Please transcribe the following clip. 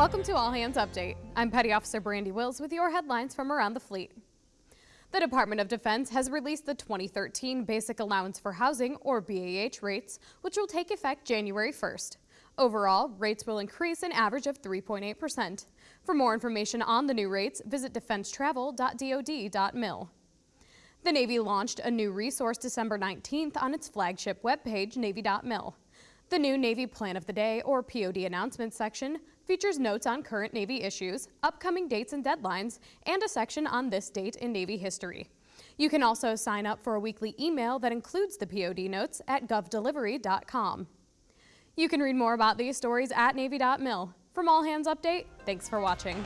Welcome to All Hands Update. I'm Petty Officer Brandy Wills with your headlines from around the fleet. The Department of Defense has released the 2013 Basic Allowance for Housing, or BAH rates, which will take effect January 1st. Overall, rates will increase an average of 3.8%. For more information on the new rates, visit defensetravel.dod.mil. The Navy launched a new resource December 19th on its flagship webpage, Navy.mil. The new Navy Plan of the Day, or POD announcement section, features notes on current Navy issues, upcoming dates and deadlines, and a section on this date in Navy history. You can also sign up for a weekly email that includes the POD notes at govdelivery.com. You can read more about these stories at Navy.mil. From All Hands Update, thanks for watching.